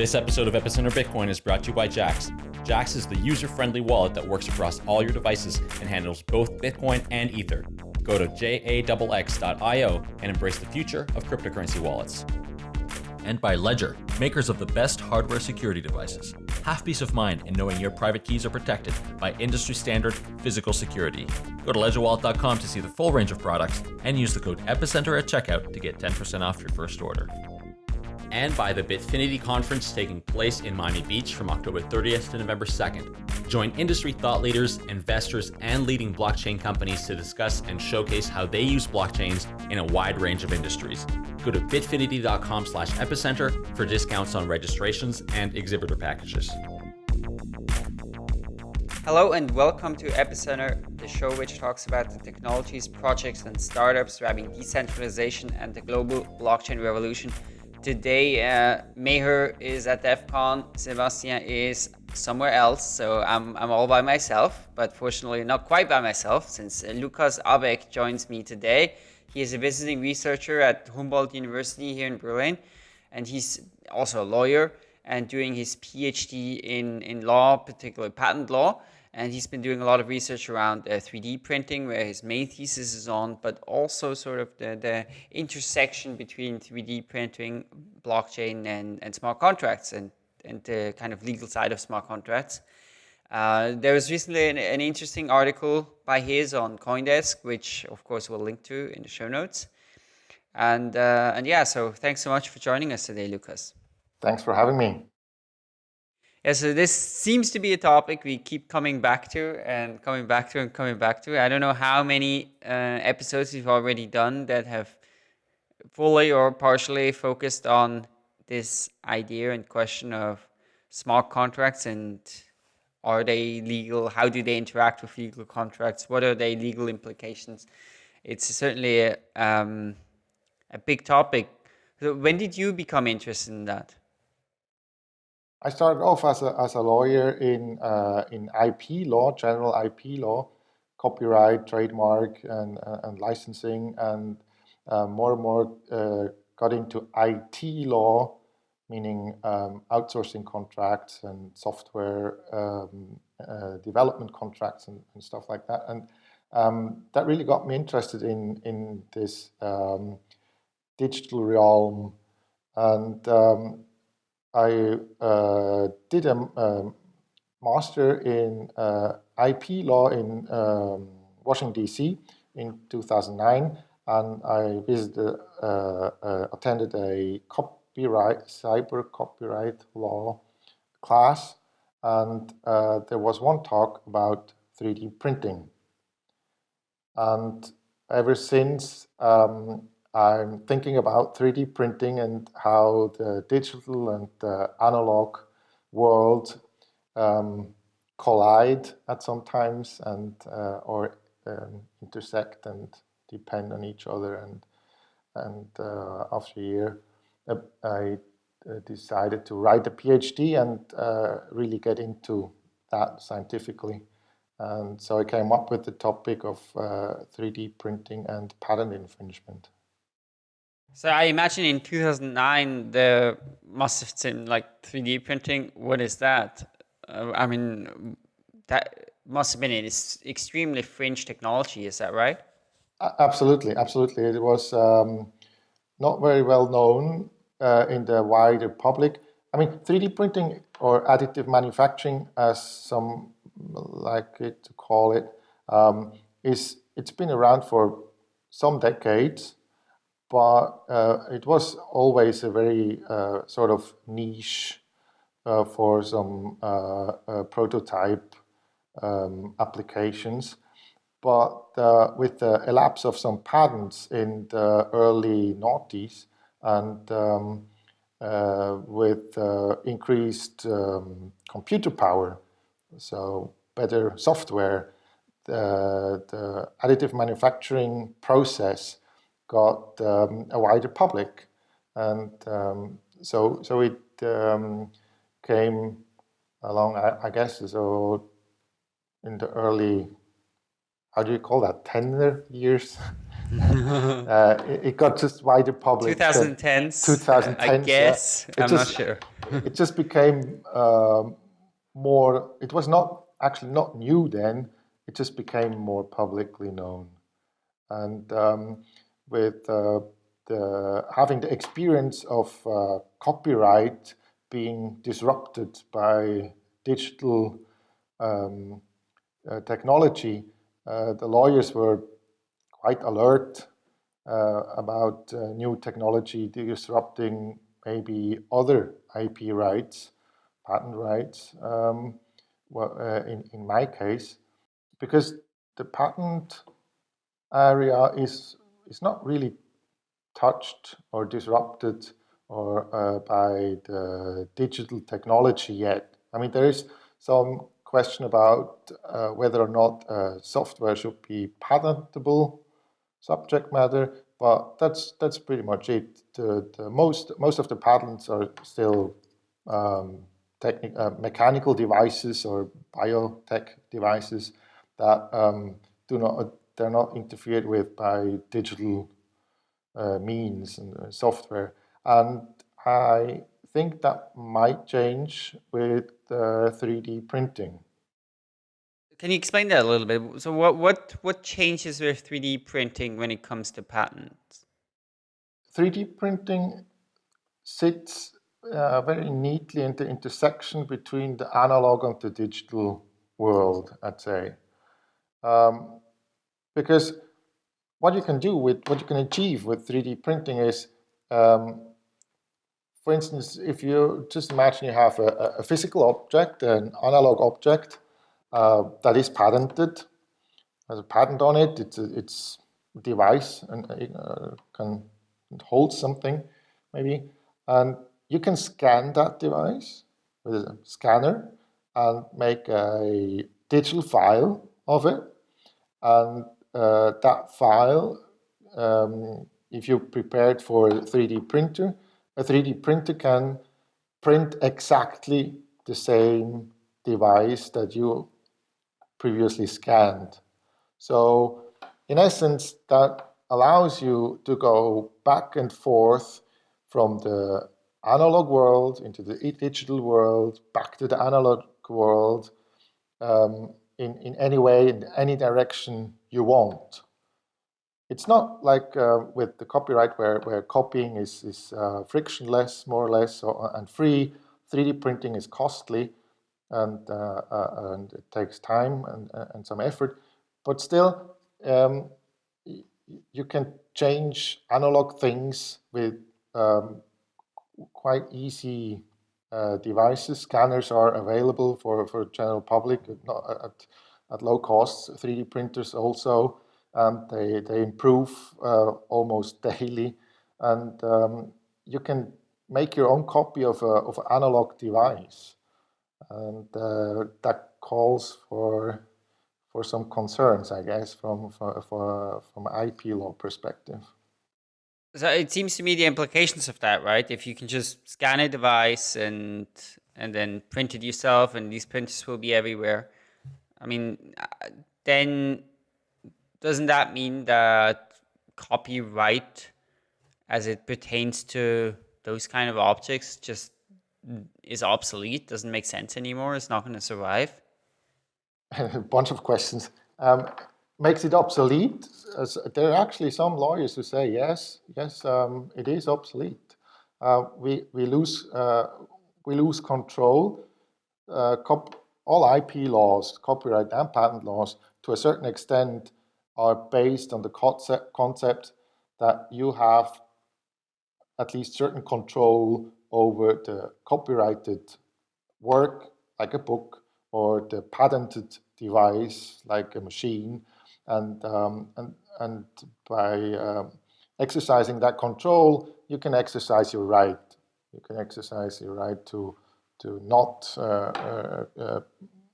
This episode of Epicenter Bitcoin is brought to you by Jaxx. Jaxx is the user-friendly wallet that works across all your devices and handles both Bitcoin and Ether. Go to jaxx.io and embrace the future of cryptocurrency wallets. And by Ledger, makers of the best hardware security devices. Have peace of mind in knowing your private keys are protected by industry standard physical security. Go to ledgerwallet.com to see the full range of products and use the code EPICENTER at checkout to get 10% off your first order and by the Bitfinity conference taking place in Miami Beach from October 30th to November 2nd. Join industry thought leaders, investors, and leading blockchain companies to discuss and showcase how they use blockchains in a wide range of industries. Go to bitfinity.com slash epicenter for discounts on registrations and exhibitor packages. Hello and welcome to Epicenter, the show which talks about the technologies, projects, and startups driving decentralization and the global blockchain revolution Today, uh, Meher is at DEF CON, Sebastian is somewhere else, so I'm, I'm all by myself, but fortunately not quite by myself, since uh, Lukas Abeck joins me today. He is a visiting researcher at Humboldt University here in Berlin, and he's also a lawyer and doing his PhD in, in law, particularly patent law and he's been doing a lot of research around uh, 3D printing, where his main thesis is on, but also sort of the, the intersection between 3D printing, blockchain, and, and smart contracts, and, and the kind of legal side of smart contracts. Uh, there was recently an, an, interesting article by his on CoinDesk, which of course we'll link to in the show notes. And, uh, and yeah, so thanks so much for joining us today, Lucas. Thanks for having me. Yeah, so this seems to be a topic we keep coming back to and coming back to and coming back to. I don't know how many uh, episodes we've already done that have fully or partially focused on this idea and question of smart contracts and are they legal? How do they interact with legal contracts? What are their legal implications? It's certainly a, um, a big topic. So when did you become interested in that? I started off as a, as a lawyer in, uh, in IP law, general IP law, copyright, trademark, and, uh, and licensing, and uh, more and more uh, got into IT law, meaning um, outsourcing contracts and software um, uh, development contracts and, and, stuff like that. And um, that really got me interested in, in this um, digital realm. And um, I uh, did a, a, master in uh, IP law in um, Washington, D.C. in 2009, and I visited, uh, uh, attended a copyright, cyber copyright law class, and uh, there was one talk about 3D printing. And ever since, um, I'm thinking about 3D printing and how the digital and the analog world um, collide at some times and uh, or um, intersect and depend on each other. And and uh, after a year, uh, I uh, decided to write a PhD and uh, really get into that scientifically. And so I came up with the topic of 3D uh, printing and patent infringement. So I imagine in 2009 there must have been like 3D printing. What is that? Uh, I mean, that must have been an extremely fringe technology. Is that right? Absolutely, absolutely. It was um, not very well known uh, in the wider public. I mean, 3D printing or additive manufacturing, as some like it to call it, um, is it's been around for some decades but uh, it was always a very uh, sort of niche uh, for some uh, uh, prototype um, applications. But uh, with the elapse of some patents in the early noughties and um, with increased um, computer power, so better software, the, the additive manufacturing process got um, a wider public. And um, so, so it um, came along, I, I, guess, so in the early, how do you call that, tender years? uh, it, it, got just wider public. 2010s. 2010s. I guess. I'm just, not sure. it just became um, more. It was not actually not new then. It just became more publicly known, and um, with uh, the having the experience of uh, copyright being disrupted by digital um, uh, technology, the lawyers were quite alert about new technology disrupting maybe other IP rights, patent rights, um, well, uh, in, in my case, because the patent area is, is not really touched or disrupted or uh, by the digital technology yet. I mean, there is some question about uh, whether or not uh, software should be patentable subject matter, but that's that's pretty much it. The, the most most of the patents are still um, uh, mechanical devices or biotech devices that um, do not they're not interfered with by digital uh, means and uh, software. And I think that might change with 3D printing. Can you explain that a little bit? So what, what, what changes with 3D printing when it comes to patents? 3D printing sits uh, very neatly in the intersection between the analog and the digital world, I'd say. Um, because what you can do with, what you can achieve with 3D printing is, um, for instance, if you just imagine you have a, a physical object, an analog object, uh, that is patented, has a patent on it, it's a, it's a device and uh, can hold something maybe, and you can scan that device with a scanner and make a digital file of it, and uh, that file, um, if you prepare it for a 3D printer, a 3D printer can print exactly the same device that you previously scanned. So in essence, that allows you to go back and forth from the analog world into the digital world, back to the analog world, um, in, in any way, in any direction you want. It's not like uh, with the copyright where, where copying is, is uh, frictionless, more or less, or, and free. 3D printing is costly and, uh, uh, and it takes time and, uh, and some effort. But still, um, you can change analog things with um, quite easy uh, devices. Scanners are available for, for general public at, at, low costs. 3D printers also, and they, they improve uh, almost daily. And um, you can make your own copy of, of an analog device and uh, that calls for for some concerns, I guess, from for from IP law perspective. So it seems to me the implications of that, right? If you can just scan a device and and then print it yourself, and these printers will be everywhere. I mean, uh, then doesn't that mean that copyright, as it pertains to those kind of objects, just is obsolete, doesn't make sense anymore, it's not going to survive? a bunch of questions. Um, makes it obsolete? There are actually some lawyers who say, yes, yes, um, it is obsolete. Uh, we, we, lose, uh, we lose control. Uh, all IP laws, copyright and patent laws, to a certain extent, are based on the concept, concept that you have at least certain control over the copyrighted work, like a book, or the patented device, like a machine, and um, and and by um, exercising that control, you can exercise your right. You can exercise your right to to not uh, uh, uh,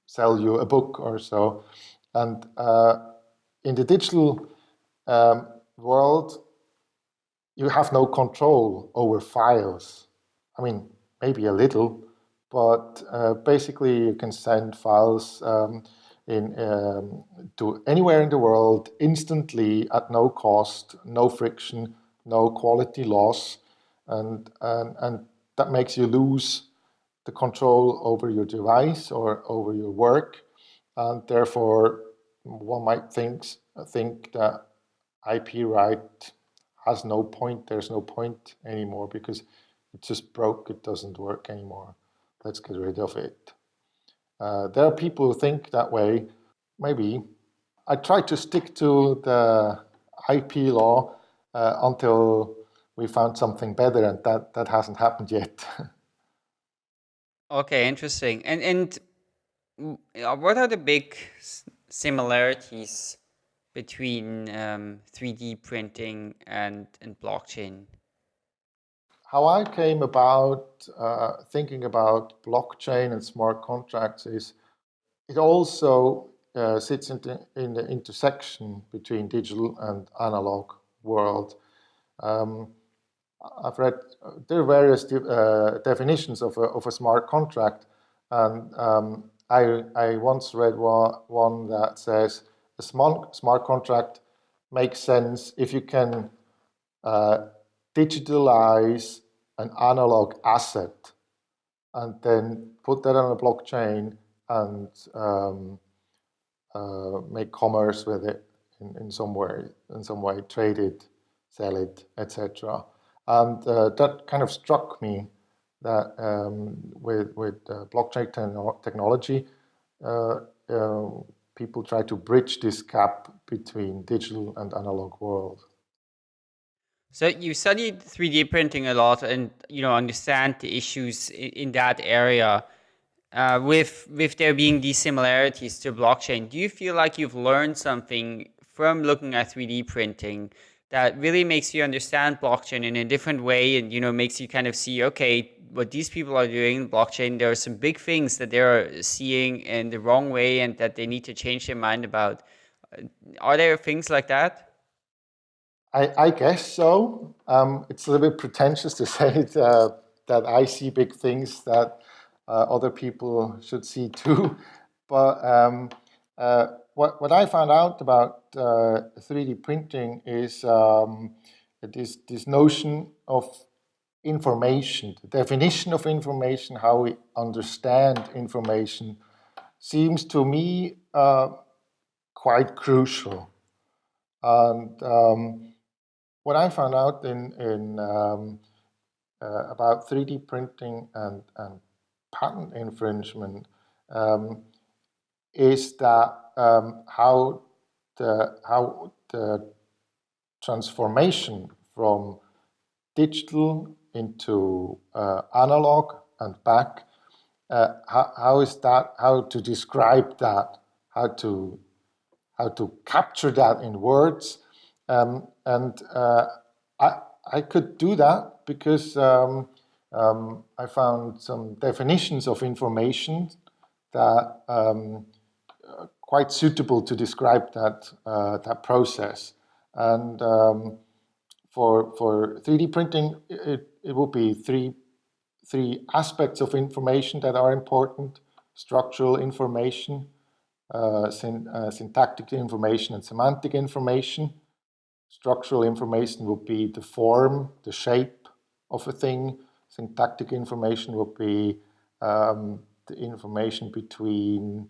sell you a book or so. And in the digital um, world, you have no control over files. I mean, maybe a little, but uh, basically you can send files um, in um, to anywhere in the world instantly at no cost, no friction, no quality loss, and and and that makes you lose the control over your device or over your work, and therefore one might think think that IP right has no point. There's no point anymore because it just broke. It doesn't work anymore. Let's get rid of it. Uh, there are people who think that way. Maybe. I try to stick to the IP law uh, until we found something better, and that, that hasn't happened yet. okay, interesting. And and what are the big similarities between um, 3D printing and, and blockchain? How I came about uh, thinking about blockchain and smart contracts is it also uh, sits in the, in the, intersection between digital and analog world. Um, I've read, there are various de uh, definitions of a, of a smart contract and um, I, I once read one, that says a smart, smart contract makes sense if you can uh, digitalize an analog asset and then put that on a blockchain and um, uh, make commerce with it in, in some way, in some way, trade it, sell it, etc. And uh, that kind of struck me that um, with, with uh, blockchain technology, uh, people try to bridge this gap between digital and analog world. So you studied 3D printing a lot and you know understand the issues in, in that area. Uh, with with there being these similarities to blockchain, do you feel like you've learned something from looking at 3D printing that really makes you understand blockchain in a different way and you know makes you kind of see okay what these people are doing in blockchain there are some big things that they're seeing in the wrong way and that they need to change their mind about. Are there things like that? I, I guess so. Um, it's a little bit pretentious to say it, uh, that i see big things that uh, other people should see too. But um, uh, what, what I found out about uh, 3D printing is um, this, this notion of information, the definition of information, how we understand information, seems to me uh, quite crucial. And um, what I found out in, in um, uh, about 3D printing and, and patent infringement um, is that um, how the how the transformation from digital into uh, analog and back. Uh, how, how is that? How to describe that? How to how to capture that in words? Um, and uh, I I could do that because um, um, I found some definitions of information that um, quite suitable to describe that uh, that process. And um, for for 3D printing, it it will be three three aspects of information that are important: structural information, uh, syn uh, syntactic information, and semantic information. Structural information would be the form, the shape of a thing. Syntactic information would be um, the information between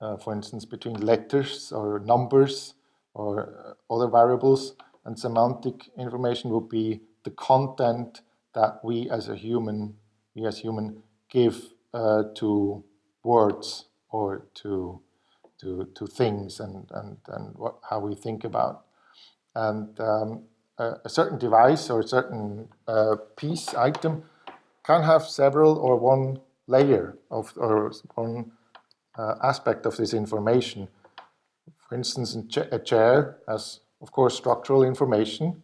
uh, for instance, between letters or numbers or uh, other variables. And semantic information would be the content that we as a human, we as human, give uh, to words or to to to things and and and what, how we think about. And um, a, a, certain device or a certain uh, piece item can have several or one layer of or one uh, aspect of this information. For instance, a chair has, of course, structural information.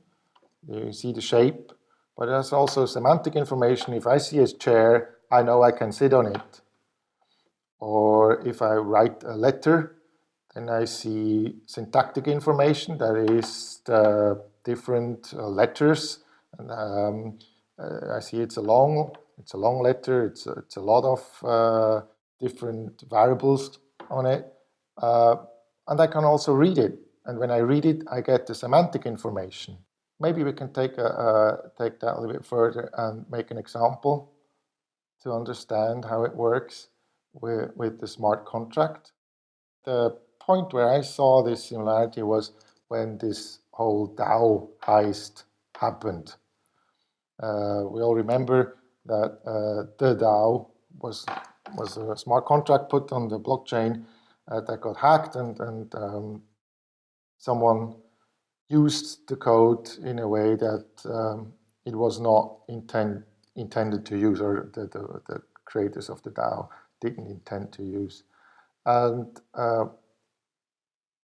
You see the shape, but has also semantic information. If I see a chair, I know I can sit on it. Or if I write a letter, then I see syntactic information, that is the different uh, letters. And, um, uh, I see it's a long, it's a long letter. It's a, it's a lot of uh, different variables on it. Uh, and I can also read it. And when I read it, I get the semantic information. Maybe we can take, a, uh, take that a little bit further and make an example to understand how it works with, with the smart contract. The point where I saw this similarity was when this whole DAO heist happened. Uh, we all remember that uh, the DAO was was a smart contract put on the blockchain uh, that got hacked and and um, someone used the code in a way that um, it was not intend, intended to use or the, the, the, creators of the DAO didn't intend to use. And uh,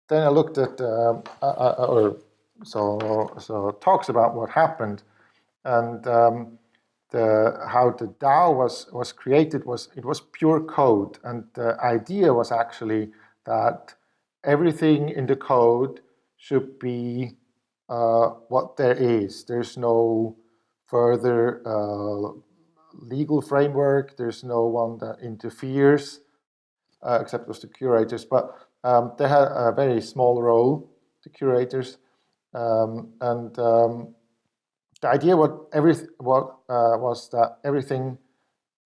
then I looked at, uh, uh, uh, or so, so talks about what happened and um, the, how the DAO was, was created was, it was pure code. And the idea was actually that everything in the code should be uh, what there is. There's no further uh, legal framework. There's no one that interferes, uh, except with the curators. But um, they had a very small role, the curators. Um, and um, the idea what every what uh, was that everything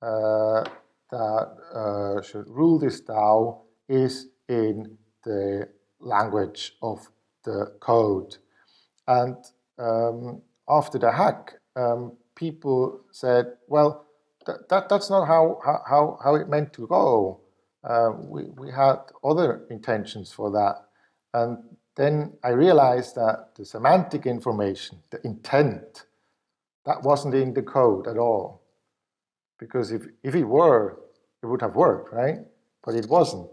uh, that uh, should rule this DAO is in the language of the code. And um, after the hack, um, people said, well, that, that, that's not how, how, how it meant to go. Uh, we, we had other intentions for that. And then I realized that the semantic information, the intent, that wasn't in the code at all. Because if, if it were, it would have worked, right? But it wasn't.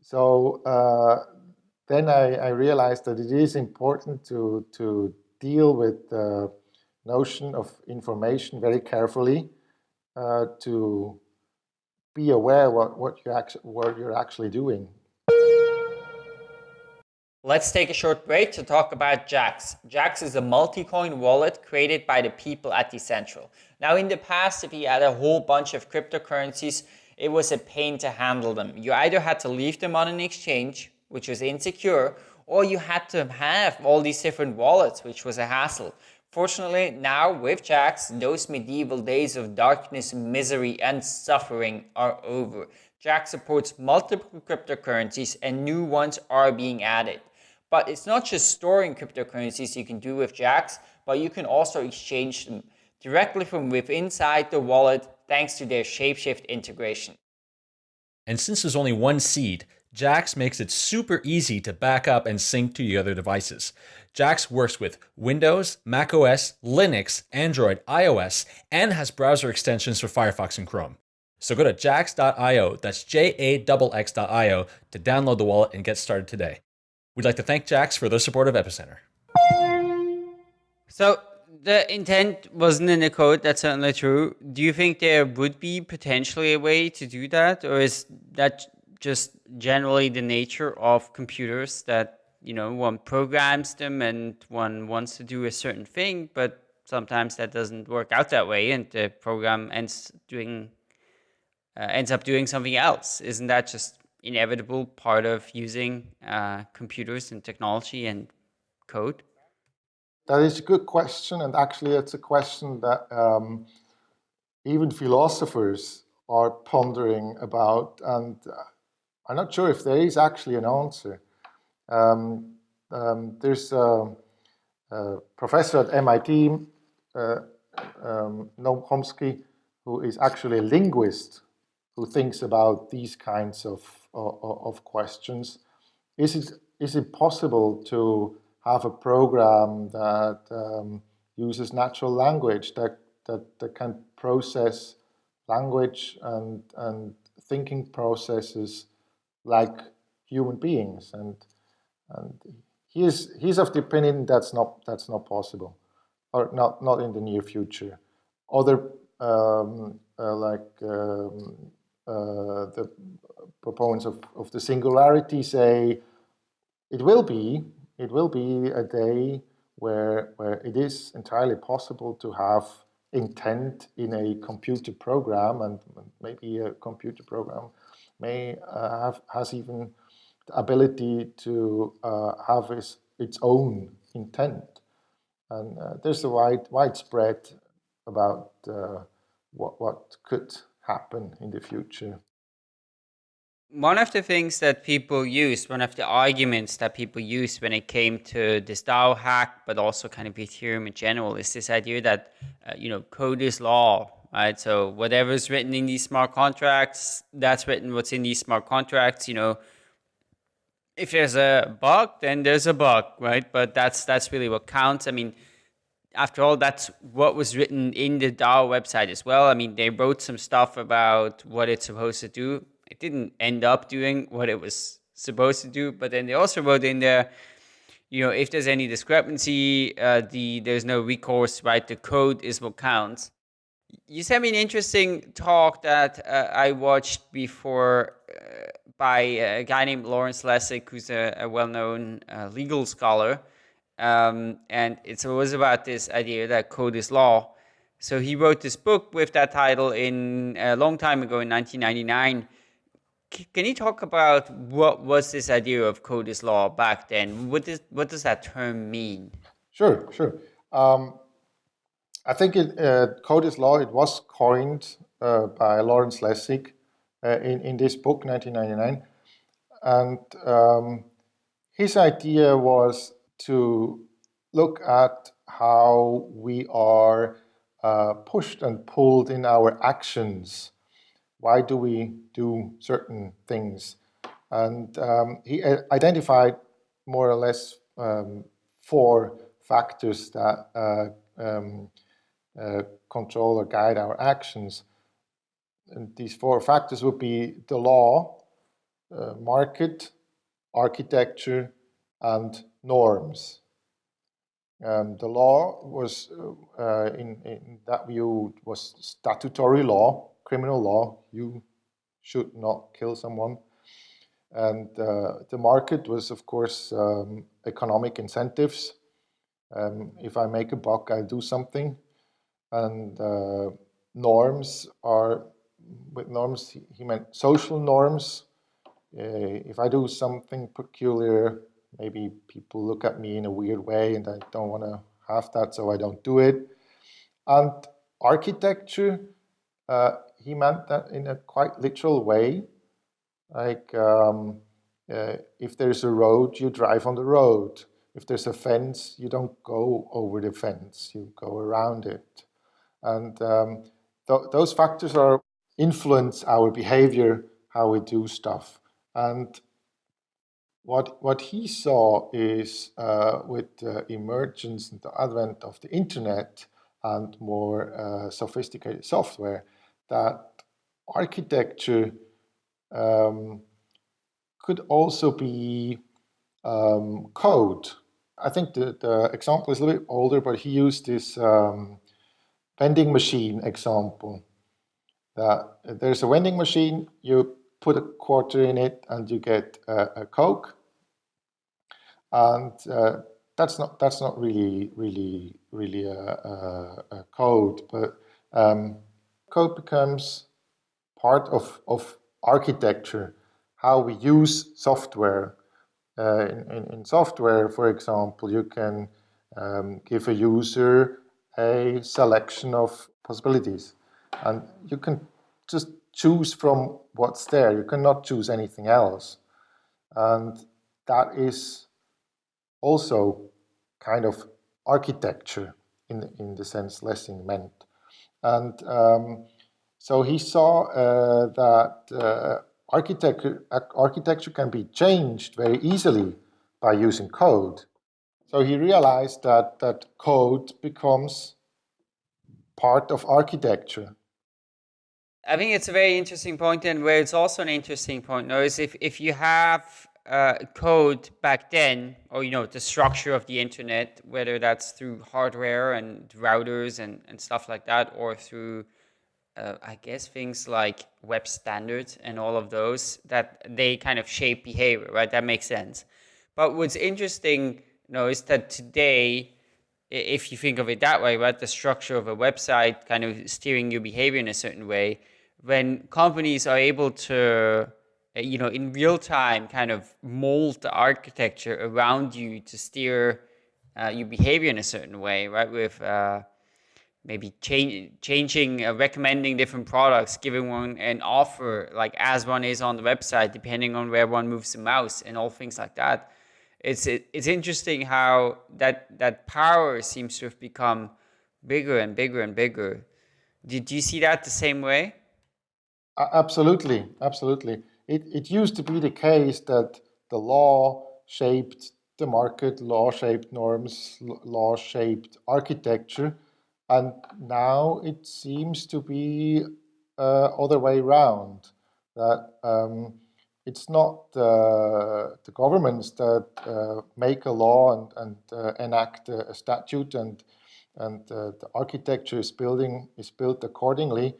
So uh, then I, I, realized that it is important to, to deal with the notion of information very carefully uh, to be aware what, what, you actually, what you're actually doing. Let's take a short break to talk about Jaxx. Jaxx is a multi-coin wallet created by the people at Decentral. Now in the past, if you had a whole bunch of cryptocurrencies, it was a pain to handle them. You either had to leave them on an exchange which was insecure, or you had to have all these different wallets, which was a hassle. Fortunately, now with Jax, those medieval days of darkness, misery, and suffering are over. Jaxx supports multiple cryptocurrencies and new ones are being added. But it's not just storing cryptocurrencies you can do with Jaxx, but you can also exchange them directly from within inside the wallet thanks to their Shapeshift integration. And since there's only one seed, Jaxx makes it super easy to back up and sync to your other devices. Jaxx works with Windows, macOS, Linux, Android, iOS, and has browser extensions for Firefox and Chrome. So go to jaxx.io, that's J-A-X-X.io, to download the wallet and get started today. We'd like to thank Jaxx for their support of Epicenter. So the intent wasn't in the code, that's certainly true. Do you think there would be potentially a way to do that? Or is that just generally the nature of computers that you know one programs them and one wants to do a certain thing but sometimes that doesn't work out that way and the program ends doing uh, ends up doing something else isn't that just inevitable part of using uh, computers and technology and code that is a good question and actually it's a question that um, even philosophers are pondering about and uh, I'm not sure if there is actually an answer. Um, um, there's a, a, professor at MIT, uh, um, Noam Chomsky, who is actually a linguist who thinks about these kinds of, of, questions. Is it, is it possible to have a program that um, uses natural language that, that, that can process language and, and thinking processes like human beings. And, and he is, he's of the opinion that's not, that's not possible, or not, not in the near future. Other, um, uh, like um, the proponents of, of the singularity say, it will be, it will be a day where, where it is entirely possible to have intent in a computer program and maybe a computer program may uh, have has even the ability to uh, have its, its own intent. And uh, there's a wide widespread about uh, what, what could happen in the future. One of the things that people use, one of the arguments that people use when it came to this DAO hack, but also kind of Ethereum in general, is this idea that, uh, you know, code is law, right? So whatever's written in these smart contracts, that's written what's in these smart contracts, you know, if there's a bug, then there's a bug, right? But that's that's really what counts. I mean, after all, that's what was written in the DAO website as well. I mean, they wrote some stuff about what it's supposed to do. It didn't end up doing what it was supposed to do, but then they also wrote in there, you know, if there's any discrepancy, uh, the there's no recourse, right? The code is what counts. You sent me an interesting talk that uh, I watched before uh, by a guy named Lawrence Lessig, who's a, a well-known uh, legal scholar. Um, and it was about this idea that code is law. So he wrote this book with that title in a long time ago in 1999. C can you talk about what was this idea of code is law back then? What, is, what does that term mean? Sure, sure. Um, I think it, uh, code is law, it was coined uh, by Lawrence Lessig uh, in, in this book, 1999. And um, his idea was to look at how we are uh, pushed and pulled in our actions. Why do we do certain things? And um, he identified more or less um, four factors that uh, um, uh, control or guide our actions. And these four factors would be the law, uh, market, architecture, and norms. Um, the law was, uh, in, in that view, was statutory law, criminal law. You should not kill someone. And uh, the market was, of course, um, economic incentives. Um, if I make a buck, I do something. And uh, norms are with norms, he meant social norms. Uh, if I do something peculiar, maybe people look at me in a weird way and I don't want to have that, so I don't do it. And architecture, uh, he meant that in a quite literal way. Like um, uh, if there's a road, you drive on the road. If there's a fence, you don't go over the fence, you go around it. And um, th those factors are influence our behavior, how we do stuff. And what, what he saw is uh, with the emergence and the advent of the internet and more uh, sophisticated software, that architecture um, could also be um, code. I think the, the example is a little bit older, but he used this um, vending machine example that there's a vending machine, you put a quarter in it and you get a, a Coke. And uh, that's not that's not really really really a, a, a code, but um, code becomes part of of architecture, how we use software. Uh, in, in, in, software, for example, you can um, give a user a selection of possibilities. And you can just choose from what's there. You cannot choose anything else. And that is also kind of architecture in, in the sense Lessig meant. And um, so he saw uh, that uh, architecture, architecture can be changed very easily by using code. So he realized that, that code becomes part of architecture. I think it's a very interesting point, and where it's also an interesting point now is if, if you have uh, code back then, or you know, the structure of the internet, whether that's through hardware and routers and, and stuff like that, or through, uh, I guess, things like web standards and all of those, that they kind of shape behavior, right? That makes sense. But what's interesting, you know, is that today, if you think of it that way, right, the structure of a website kind of steering your behavior in a certain way, when companies are able to you know, in real time, kind of mold the architecture around you to steer uh, your behavior in a certain way, right? With uh, maybe change, changing, uh, recommending different products, giving one an offer, like as one is on the website, depending on where one moves the mouse and all things like that. It's it, it's interesting how that that power seems to have become bigger and bigger and bigger. Did you see that the same way? Absolutely, absolutely. It, it used to be the case that the law shaped the market, law shaped norms, law shaped architecture, and now it seems to be uh, other way around. That um, it's not uh, the governments that uh, make a law and, and uh, enact a, a, statute, and and uh, the architecture is building is built accordingly.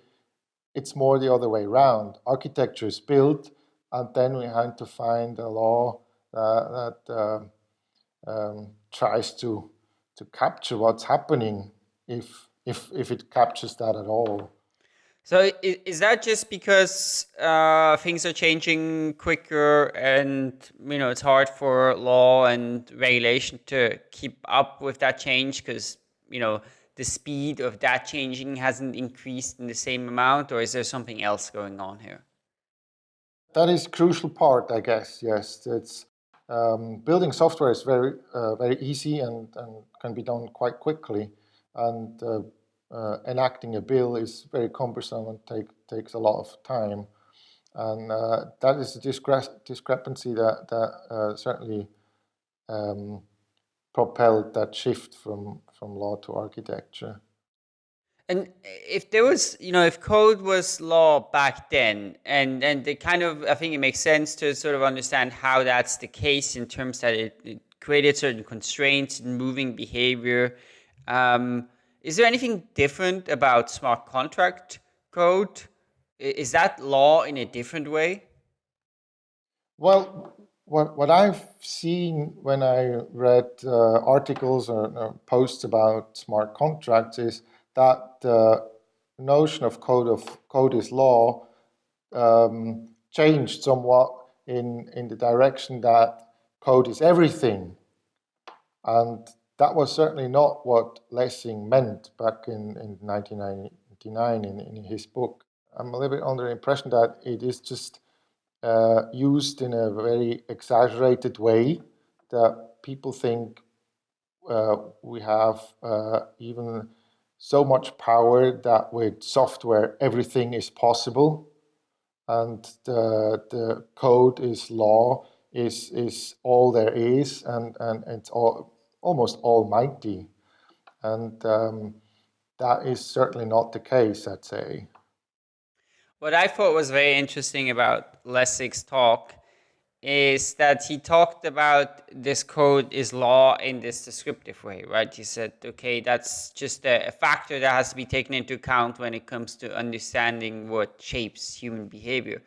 It's more the other way around. Architecture is built and then we had to find a law that um, um, tries to to capture what's happening if if if it captures that at all. So is that just because uh, things are changing quicker and you know it's hard for law and regulation to keep up with that change because you know the speed of that changing hasn't increased in the same amount or is there something else going on here? That is crucial part, I guess. Yes, it's um, building software is very uh, very easy and, and can be done quite quickly, and uh, uh, enacting a bill is very cumbersome and take takes a lot of time, and uh, that is a discre discrepancy that that uh, certainly um, propelled that shift from from law to architecture. And if there was, you know, if code was law back then, and and the kind of, I think it makes sense to sort of understand how that's the case in terms that it, it created certain constraints in moving behavior. Um, is there anything different about smart contract code? Is that law in a different way? Well, what, what I've seen when I read uh, articles or, or posts about smart contracts is that uh, notion of code of code is law um, changed somewhat in in the direction that code is everything, and that was certainly not what Lessig meant back in, in 1999 in, in his book. I'm a little bit under the impression that it is just uh, used in a very exaggerated way that people think uh, we have uh, even so much power that with software everything is possible. And the, the code is law is is all there is and and it's all almost almighty. And um, that is certainly not the case i'd say. What i thought was very interesting about lessig's talk is that he talked about this code is law in this descriptive way, right? He said, okay, that's just a, a, factor that has to be taken into account when it comes to understanding what shapes human behavior.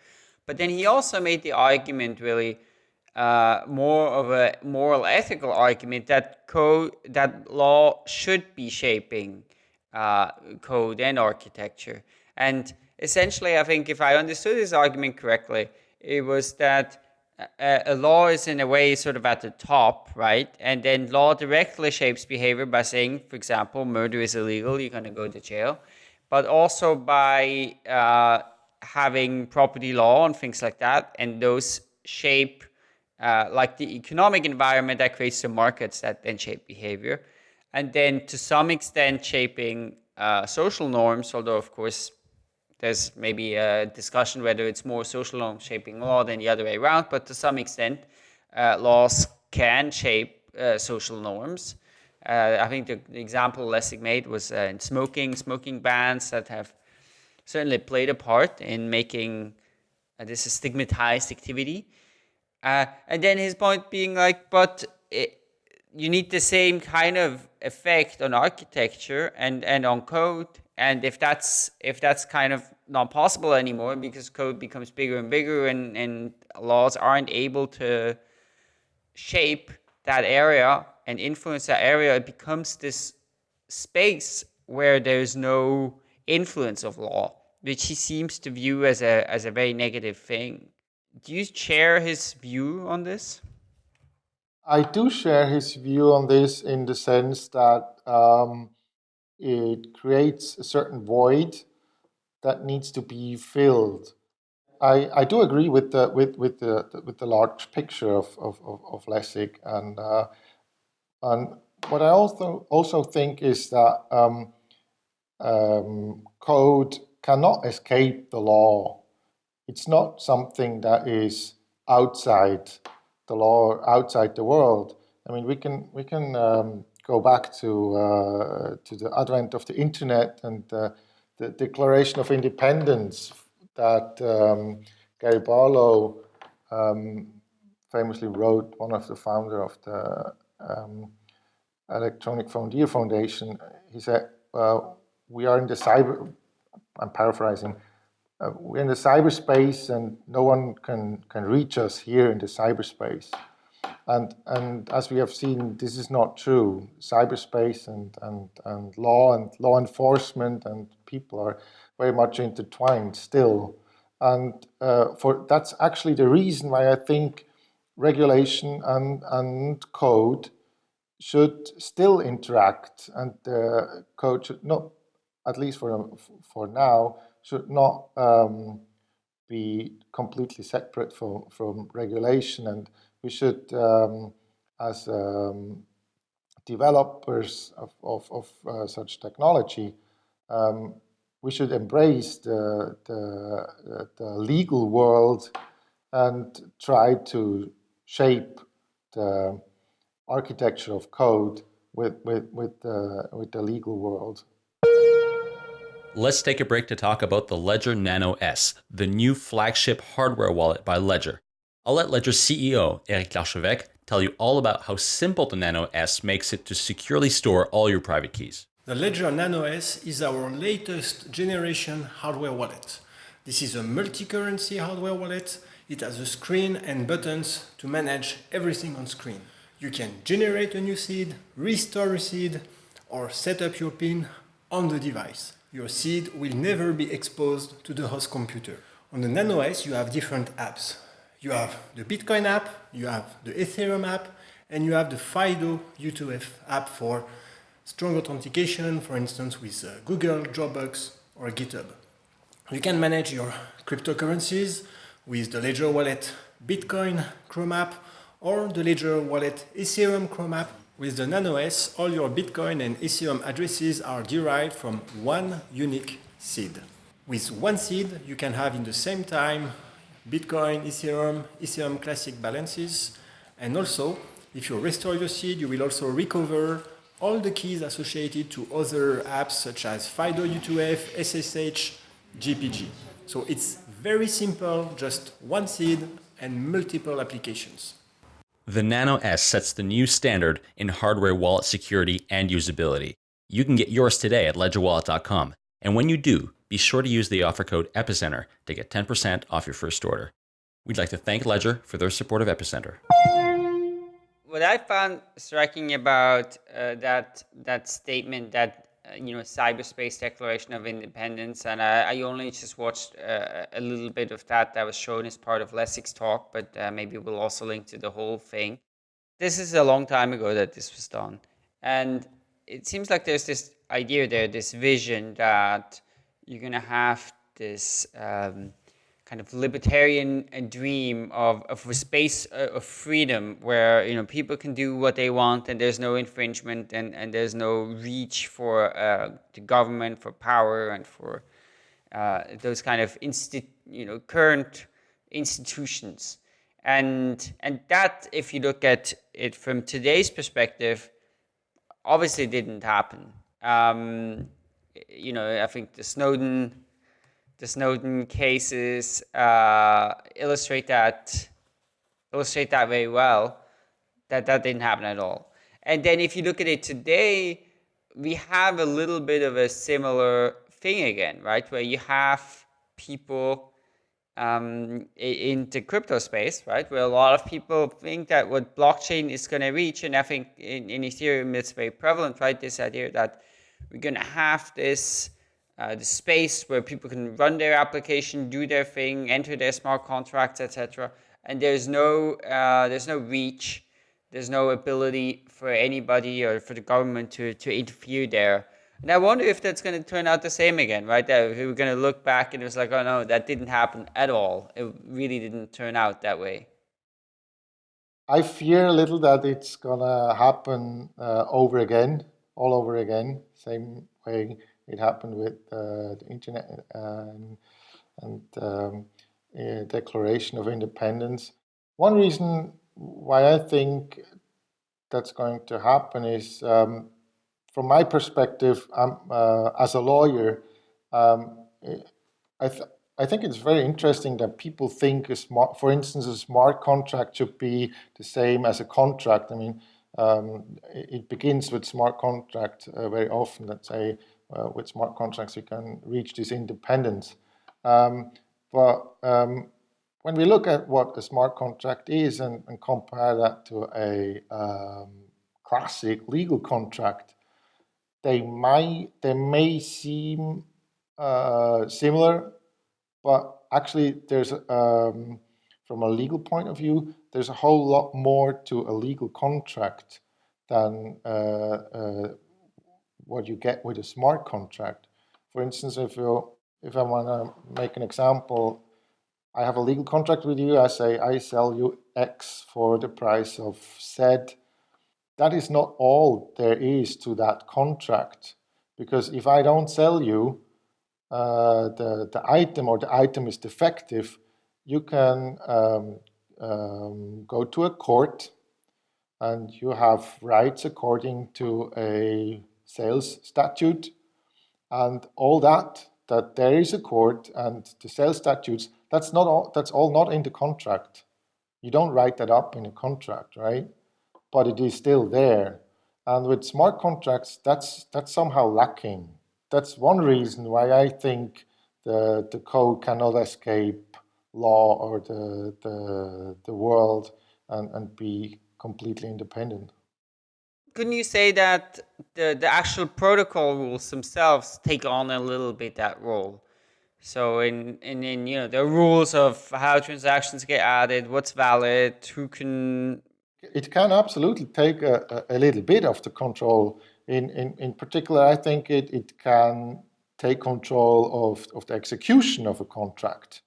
But then he also made the argument really uh, more of a moral ethical argument that code, that law should be shaping uh, code and architecture. And essentially, I think if I understood his argument correctly, it was that a, law is in a way sort of at the top, right? And then law directly shapes behavior by saying, for example, murder is illegal, you're going to go to jail. But also by uh, having property law and things like that, and those shape uh, like the economic environment that creates the markets that then shape behavior. And then to some extent shaping uh, social norms, although of course there's maybe a discussion whether it's more social norm shaping law than the other way around, but to some extent, uh, laws can shape uh, social norms. Uh, I think the, the, example Lessig made was uh, in smoking, smoking bans that have certainly played a part in making uh, this a stigmatized activity. Uh, and then his point being like, but it, you need the same kind of effect on architecture and, and on code and if that's if that's kind of not possible anymore because code becomes bigger and bigger and, and laws aren't able to shape that area and influence that area, it becomes this space where there's no influence of law, which he seems to view as a as a very negative thing. do you share his view on this? I do share his view on this in the sense that um, it creates a certain void that needs to be filled. I, I do agree with the with with the with the large picture of of, of Lessig and uh, and what I also also think is that um, um, code cannot escape the law. It's not something that is outside the law, outside the world. I mean, we can we can um, go back to uh, to the advent of the internet and uh, the Declaration of Independence that um, Perry Barlow um, famously wrote, one of the founder of the um, Electronic Frontier Foundation. He said, well, we are in the cyber, I'm paraphrasing, uh, we're in the cyberspace and no one can, can reach us here in the cyberspace. And, and as we have seen, this is not true. Cyberspace and, and, and law and law enforcement and people are very much intertwined still. And uh, for that's actually the reason why I think regulation and, and code should still interact and the code should not, at least for, for now, should not um, be completely separate from, from regulation and we should, um, as um, developers of, of, of uh, such technology, um, we should embrace the, the, the, legal world and try to shape the architecture of code with, with, with, the, with the legal world. Let's take a break to talk about the Ledger Nano S, the new flagship hardware wallet by Ledger. I'll let Ledger's CEO, Eric Larchevêque, tell you all about how simple the Nano S makes it to securely store all your private keys. The Ledger Nano S is our latest generation hardware wallet. This is a multi-currency hardware wallet. It has a screen and buttons to manage everything on screen. You can generate a new seed, restore a seed, or set up your PIN on the device. Your seed will never be exposed to the host computer. On the Nano S, you have different apps. You have the Bitcoin app, you have the Ethereum app, and you have the FIDO U2F app for strong authentication, for instance, with uh, Google, Dropbox, or GitHub. You can manage your cryptocurrencies with the Ledger Wallet Bitcoin Chrome app or the Ledger Wallet Ethereum Chrome app. With the Nano S, all your Bitcoin and Ethereum addresses are derived from one unique seed. With one seed, you can have in the same time Bitcoin, Ethereum, Ethereum Classic balances. And also, if you restore your seed, you will also recover all the keys associated to other apps such as FIDO U2F, SSH, GPG. So it's very simple, just one seed and multiple applications. The Nano S sets the new standard in hardware wallet security and usability. You can get yours today at ledgerwallet.com. And when you do, be sure to use the offer code EPICENTER to get 10% off your first order. We'd like to thank Ledger for their support of Epicenter. What I found striking about uh, that that statement that uh, you know cyberspace declaration of independence, and I, I only just watched uh, a little bit of that that was shown as part of Lessig's talk, but uh, maybe we'll also link to the whole thing. This is a long time ago that this was done, and it seems like there's this idea there, this vision that you're going to have this um, kind of libertarian dream of, of a space uh, of freedom where you know people can do what they want and there's no infringement and, and there's no reach for uh, the government for power and for uh, those kind of insti- you know current institutions. And and that if you look at it from today's perspective obviously didn't happen. Um, you know, I think the Snowden, the Snowden cases uh, illustrate that illustrate that very well. That that didn't happen at all. And then if you look at it today, we have a little bit of a similar thing again, right? Where you have people um, in the crypto space, right? Where a lot of people think that what blockchain is going to reach, and I think in, in Ethereum it's very prevalent, right? This idea that we're going to have this uh, the space where people can run their application, do their thing, enter their smart contracts, etc. And there's no uh, there's no reach, there's no ability for anybody or for the government to to interfere there. And I wonder if that's going to turn out the same again, right? That we're going to look back and it's like, oh no, that didn't happen at all. It really didn't turn out that way. I fear a little that it's gonna happen uh, over again, all over again, same way it happened with uh, the internet and, and um, Declaration of Independence. One reason why I think that's going to happen is, um, from my perspective, uh, as a lawyer, um, I, th I think it's very interesting that people think smart, for instance, a smart contract should be the same as a contract. I mean, um, it begins with smart contract uh, very often. Let's say uh, with smart contracts you can reach this independence. Um, but um, when we look at what a smart contract is and, and compare that to a um, classic legal contract, they might they may seem uh, similar but actually, there's um, from a legal point of view, there's a whole lot more to a legal contract than uh, uh, what you get with a smart contract. For instance, if you if I want to make an example, I have a legal contract with you. I say I sell you X for the price of Z. That is not all there is to that contract, because if I don't sell you, uh, the, the item or the item is defective, you can um, um, go to a court and you have rights according to a sales statute. And all that that there is a court and the sales statutes that's not all that's all not in the contract. You don't write that up in a contract right? But it is still there. And with smart contracts that's that's somehow lacking. That's one reason why I think the, the code cannot escape law or the, the, the world and, and be completely independent. Couldn't you say that the, the actual protocol rules themselves take on a little bit that role? So in, in, in you know the rules of how transactions get added, what's valid, who can it can absolutely take a, a, little bit of the control in, in, in particular, I think it, it can take control of, of the execution of a contract.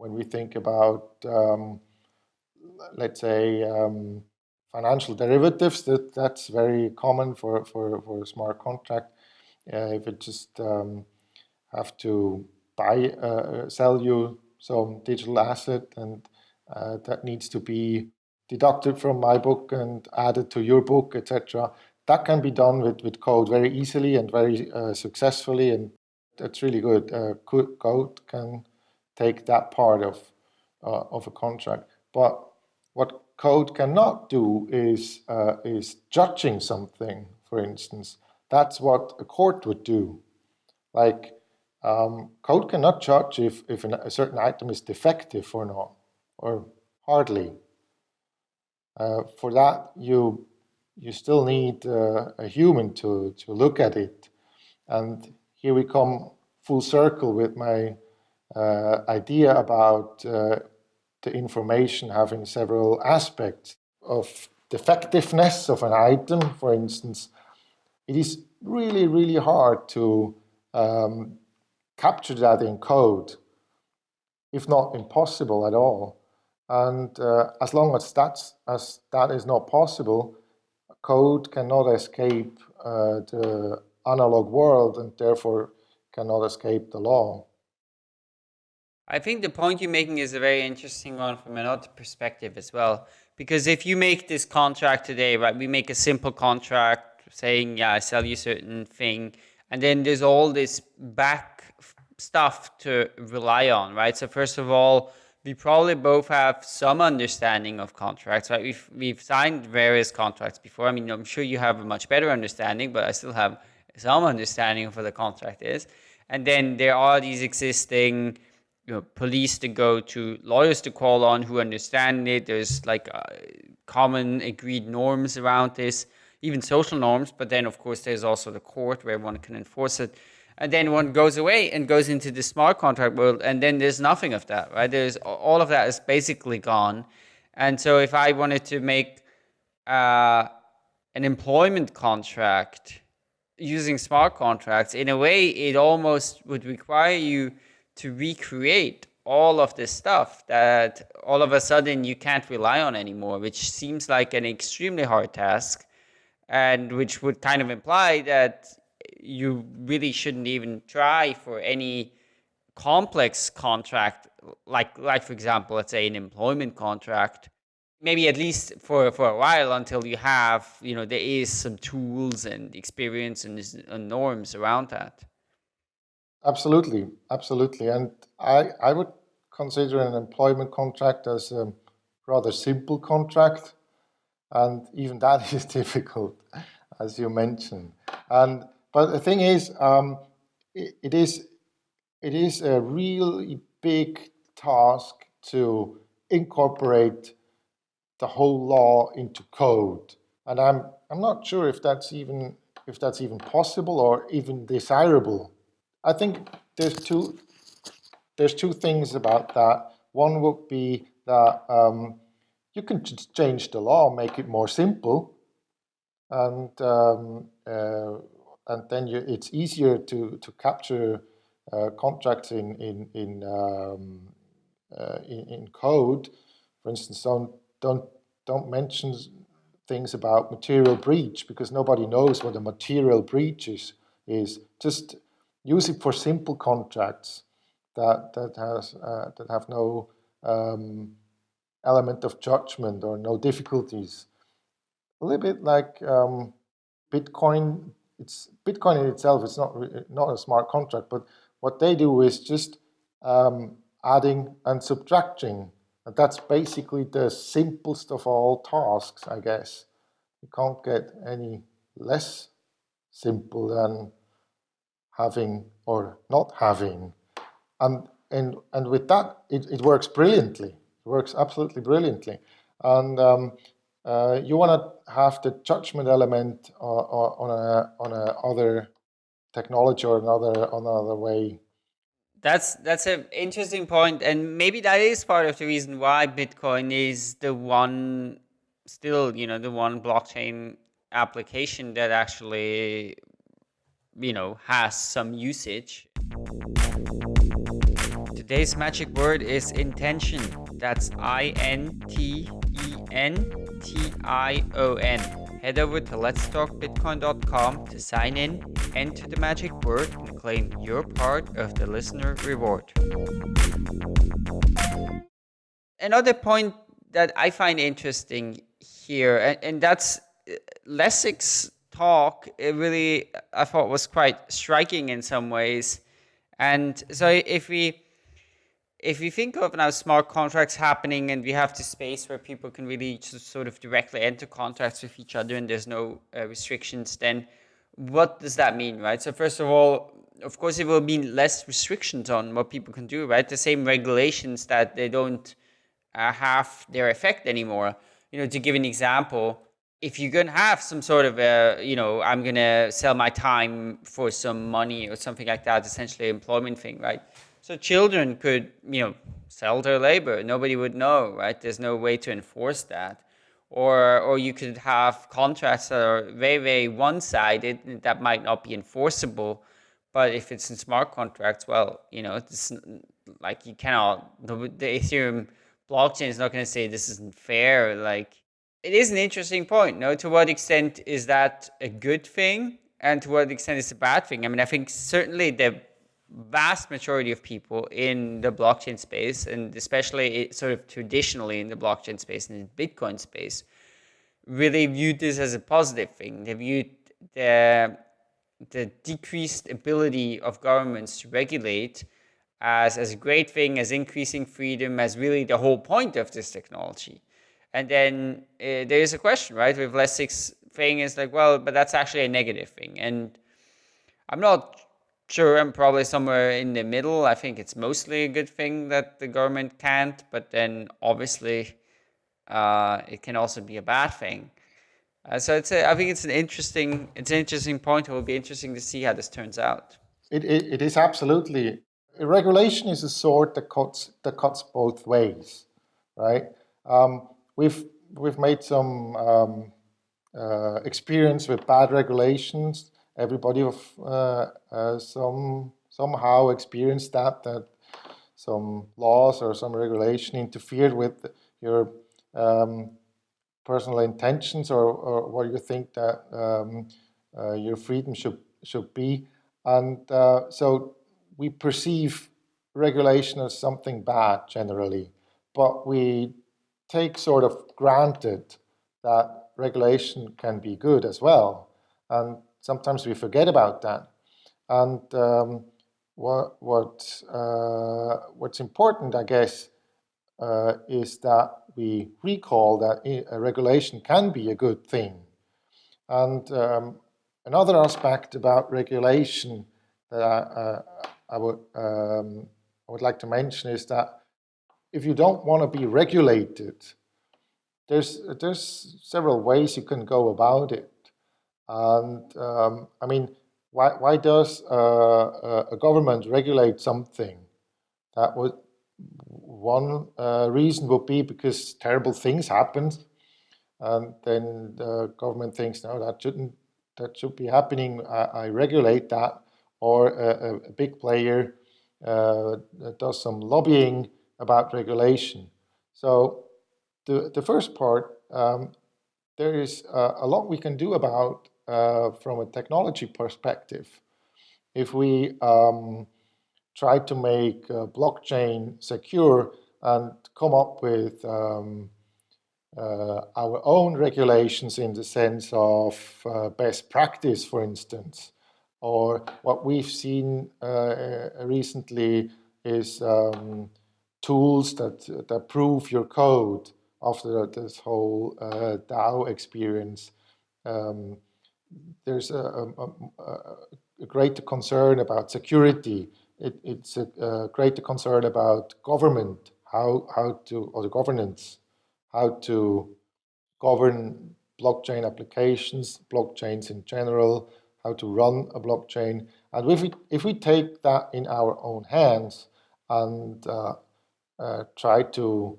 When we think about, um, let's say, um, financial derivatives, that, that's very common for, for, for a smart contract. Uh, if it just um, have to buy, uh, sell you some digital asset and uh, that needs to be deducted from my book and added to your book, etc that can be done with, with code very easily and very uh, successfully, and that's really good. Uh, code can take that part of, uh, of a contract. But what code cannot do is, uh, is judging something, for instance. That's what a court would do. Like, um, code cannot judge if, if an, a certain item is defective or not, or hardly. Uh, for that, you you still need uh, a human to, to look at it. And here we come full circle with my uh, idea about uh, the information having several aspects of defectiveness of an item, for instance. It is really, really hard to um, capture that in code, if not impossible at all. And uh, as long as that's as that is not possible, code cannot escape uh, the analog world and therefore cannot escape the law. I think the point you're making is a very interesting one from another perspective as well. Because if you make this contract today, right, we make a simple contract saying, yeah, I sell you certain thing, and then there's all this back stuff to rely on, right? So first of all, we probably both have some understanding of contracts, right? We've we've signed various contracts before. I mean, I'm sure you have a much better understanding, but I still have some understanding of what the contract is. And then there are these existing you know, police to go to, lawyers to call on who understand it. There's like uh, common agreed norms around this, even social norms. But then, of course, there's also the court where one can enforce it. and then one goes away and goes into the smart contract world, and then there's nothing of that, right? There's all of that is basically gone, and so if I wanted to make uh, an employment contract using smart contracts, in a way, it almost would require you to recreate all of this stuff that all of a sudden you can't rely on anymore, which seems like an extremely hard task and which would kind of imply that you really shouldn't even try for any complex contract, like, like for example, let's say an employment contract, maybe at least for, for a while until you have, you know, there is some tools and experience and, and norms around that. Absolutely, absolutely. And I, I would consider an employment contract as a rather simple contract. And even that is difficult, as you mentioned. And but the thing is, um, it, it is it is a really big task to incorporate the whole law into code. And I'm I'm not sure if that's even if that's even possible or even desirable. I think there's two there's two things about that. One would be that um, you can just change the law, make it more simple, and um, uh, and then you, it's easier to to capture uh, contracts in in in, um, uh, in, in code. For instance, don't don't don't mention things about material breach because nobody knows what a material breach is. Is just use it for simple contracts that that has uh, that have no um, element of judgment or no difficulties. A little bit like um, Bitcoin. It's Bitcoin in itself. It's not not a smart contract, but what they do is just um, adding and subtracting. And that's basically the simplest of all tasks, I guess. You can't get any less simple than having or not having. And, and, and with that, it, it works brilliantly. It works absolutely brilliantly. And um, uh, you want to have the judgment element uh, uh, on a on a other technology or another another way. That's that's an interesting point, and maybe that is part of the reason why Bitcoin is the one, still you know, the one blockchain application that actually, you know, has some usage. Today's magic word is intention. That's I-N-T-E-N-T-I-O-N. Head over to letstalkbitcoin.com to sign in, enter the magic word, and claim your part of the listener reward. Another point that I find interesting here, and, and that's uh, Lessig's talk, it really, I thought was quite striking in some ways. And so if we if you think of now smart contracts happening and we have the space where people can really just sort of directly enter contracts with each other and there's no uh, restrictions, then what does that mean, right? So first of all, of course, it will mean less restrictions on what people can do, right? The same regulations that they don't uh, have their effect anymore. You know, to give an example, if you're going to have some sort of a, you know, I'm going to sell my time for some money or something like that, essentially employment thing, right? So children could, you know, sell their labor. Nobody would know, right? There's no way to enforce that. Or, or you could have contracts that are very, very one-sided that might not be enforceable. But if it's in smart contracts, well, you know, it's like you cannot, the, the Ethereum blockchain is not going to say this isn't fair. Like, it is an interesting point. No, to what extent is that a good thing, and to what extent is a bad thing? I mean, I think certainly the vast majority of people in the blockchain space, and especially sort of traditionally in the blockchain space and in Bitcoin space, really viewed this as a positive thing. They viewed the, the decreased ability of governments to regulate as, as a great thing, as increasing freedom, as really the whole point of this technology. And then uh, there is a question, right, with Lessig's thing is like, well, but that's actually a negative thing. And I'm not Sure, I'm probably somewhere in the middle. I think it's mostly a good thing that the government can't, but then obviously uh, it can also be a bad thing. Uh, so it's a, I think it's an interesting it's an interesting point. It will be interesting to see how this turns out. It, it, it is absolutely. Regulation is a sword that cuts, that cuts both ways, right? Um, we've, we've made some um, uh, experience with bad regulations. Everybody of uh, uh, some somehow experienced that, that some laws or some regulation interfered with your um, personal intentions or, or, what you think that um, uh, your freedom should should be. And uh, so we perceive regulation as something bad generally, but we take sort of granted that regulation can be good as well. And sometimes we forget about that. And um, what, what uh, what's important, I guess, uh, is that we recall that a regulation can be a good thing. And um, another aspect about regulation that I, uh, I would um, I would like to mention is that if you don't want to be regulated, there's there's several ways you can go about it. And um, I mean, why why does uh, a government regulate something? That would one uh, reason would be because terrible things happen, and then the government thinks no, that shouldn't that should be happening. I, I regulate that, or a, a big player uh, does some lobbying about regulation. So the, the first part, um, there is uh, a lot we can do about uh, from a technology perspective. If we um, try to make uh, blockchain secure and come up with um, uh, our own regulations in the sense of uh, best practice, for instance, or what we've seen uh, recently is um, tools that, that prove your code after this whole uh, DAO experience. Um, there's a, a, a, greater concern about security. It, it's a, a, greater concern about government, how, how to, or the governance, how to govern blockchain applications, blockchains in general, how to run a blockchain. And if we, if we take that in our own hands and uh, uh, try to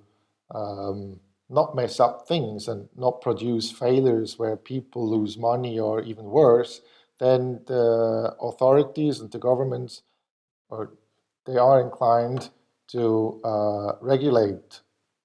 um, not mess up things and not produce failures where people lose money or even worse, then the authorities and the governments or they are inclined to uh, regulate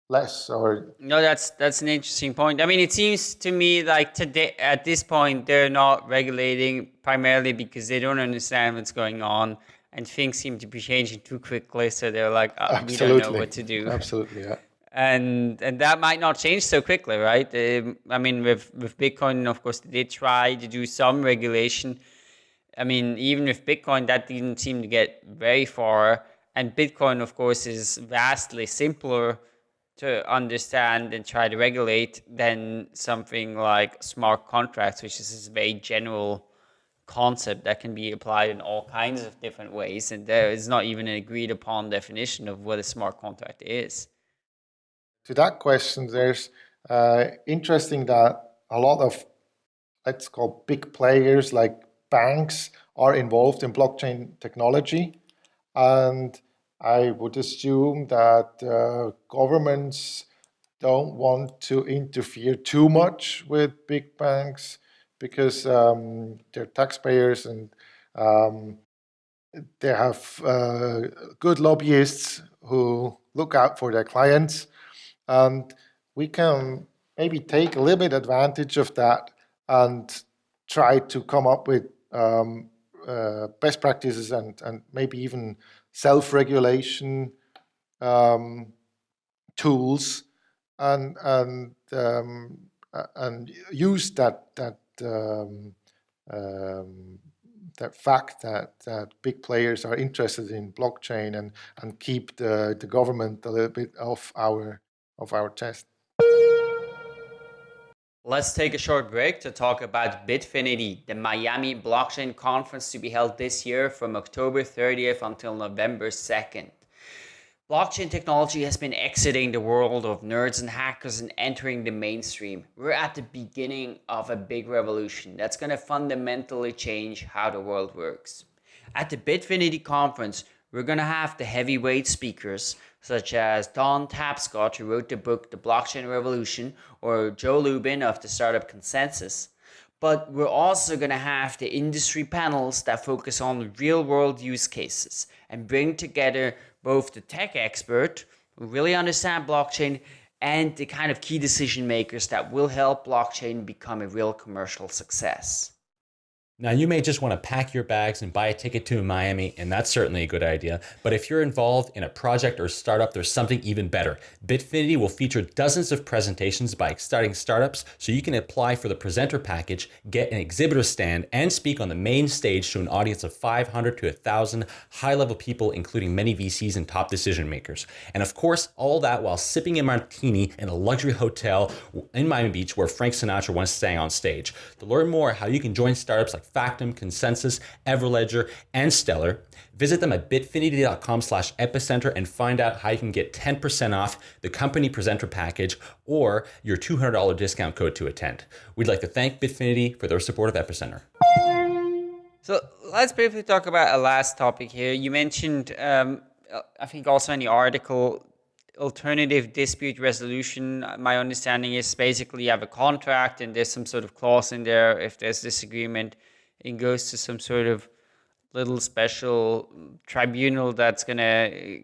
less or no that's that's an interesting point. I mean it seems to me like today at this point they're not regulating primarily because they don't understand what's going on and things seem to be changing too quickly so they're like oh, we don't know what to do. Absolutely yeah. And and that might not change so quickly right? Um, i mean with with bitcoin of course they try to do some regulation. I mean even with bitcoin that didn't seem to get very far. And bitcoin of course is vastly simpler to understand and try to regulate than something like smart contracts, which is this very general concept that can be applied in all kinds of different ways. And there is not even an agreed upon definition of what a smart contract is. To that question, there's uh, interesting that a lot of, let's call big players like banks are involved in blockchain technology. And I would assume that uh, governments don't want to interfere too much with big banks because um, they're taxpayers and um, they have uh, good lobbyists who look out for their clients. And we can maybe take a little bit advantage of that and try to come up with um, uh, best practices and, and maybe even self-regulation um, tools and and um, and use that that um, um, that fact that that big players are interested in blockchain and and keep the the government a little bit off our of our chest. Let's take a short break to talk about Bitfinity, the Miami blockchain conference to be held this year from October 30th until November 2nd. Blockchain technology has been exiting the world of nerds and hackers and entering the mainstream. We're at the beginning of a big revolution that's going to fundamentally change how the world works. At the Bitfinity conference, we're going to have the heavyweight speakers such as Don Tapscott, who wrote the book The Blockchain Revolution, or Joe Lubin of the Startup ConsenSys. But we're also going to have the industry panels that focus on real world use cases and bring together both the tech expert who really understand blockchain and the kind of key decision makers that will help blockchain become a real commercial success. Now, you may just want to pack your bags and buy a ticket to Miami, and that's certainly a good idea. But if you're involved in a project or startup, there's something even better. Bitfinity will feature dozens of presentations by exciting startups, so you can apply for the presenter package, get an exhibitor stand, and speak on the main stage to an audience of 500 to 1,000 high level people, including many VCs and top decision makers. And of course, all that while sipping a martini in a luxury hotel in Miami Beach where Frank Sinatra once sang on stage. To learn more how you can join startups like Factom, ConsenSys, Everledger, and Stellar. Visit them at bitfinity.com slash epicenter and find out how you can get 10% off the company presenter package or your $200 discount code to attend. We'd like to thank Bitfinity for their support of Epicenter. So let's briefly talk about a last topic here. You mentioned, um, I think also in the article, alternative dispute resolution. My understanding is basically you have a contract and there's some sort of clause in there if there's disagreement it goes to some sort of little special tribunal that's going to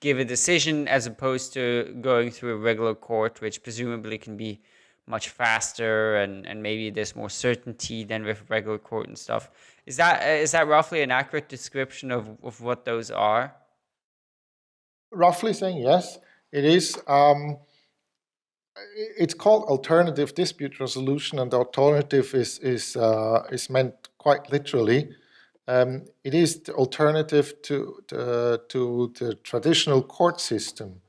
give a decision as opposed to going through a regular court, which presumably can be much faster and, and maybe there's more certainty than with regular court and stuff. Is that is that roughly an accurate description of, of what those are? Roughly saying yes, it is. Um, it's called alternative dispute resolution, and alternative is is uh, is meant quite literally. Um, it is the alternative to to, to the traditional court system,